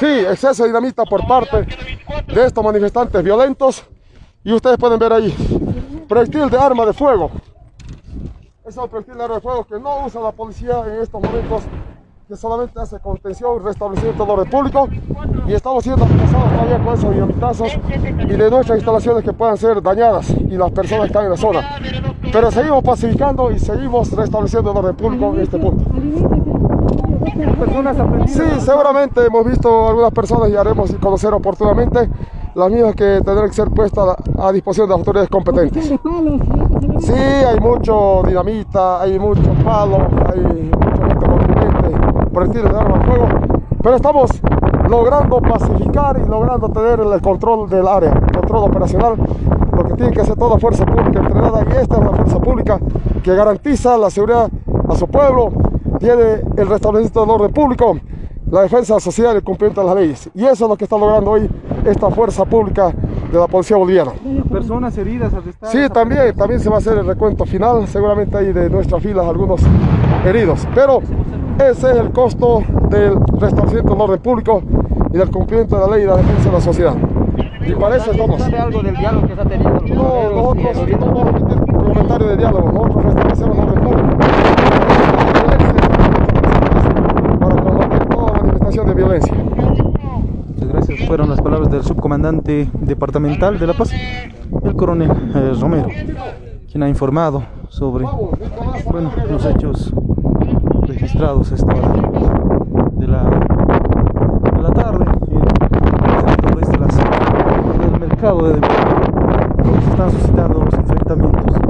Sí, exceso de dinamita por parte de estos manifestantes violentos. Y ustedes pueden ver ahí, proyectil de arma de fuego. Es el proyectil de arma de fuego que no usa la policía en estos momentos, que solamente hace contención restablecimiento del orden público. Y estamos siendo amenazados todavía con esos dinamitazos y de nuestras instalaciones que puedan ser dañadas y las personas que están en la zona. Pero seguimos pacificando y seguimos restableciendo el orden público en este punto. Sí, seguramente hemos visto algunas personas y haremos conocer oportunamente las mismas que tendrán que ser puestas a disposición de las autoridades competentes. Sí, hay mucho dinamita, hay mucho palo, hay mucho contundente, proyectiles de arma de fuego, pero estamos logrando pacificar y logrando tener el control del área, control operacional, lo que tiene que hacer toda fuerza pública entrenada y esta es una fuerza pública que garantiza la seguridad a su pueblo, tiene el restablecimiento del orden público, la defensa social y el cumplimiento de las leyes. Y eso es lo que está logrando hoy esta fuerza pública de la policía boliviana. ¿Personas heridas, arrestadas? Sí, también, también se va a hacer el recuento final. Seguramente hay de nuestras filas algunos heridos. Pero ese es el costo del restablecimiento del orden público y del cumplimiento de la ley y la defensa de la sociedad. Y para eso estamos. ¿Sabe algo del diálogo que se ha tenido? No, nosotros no vamos a emitir comentario de diálogo. Nosotros restablecemos orden público. Para combatir toda manifestación de violencia. Muchas gracias. Fueron las palabras del subcomandante departamental de La Paz, el coronel eh, Romero, quien ha informado sobre bueno, los hechos registrados a esta hora de la, de la tarde en el de se están suscitando los enfrentamientos.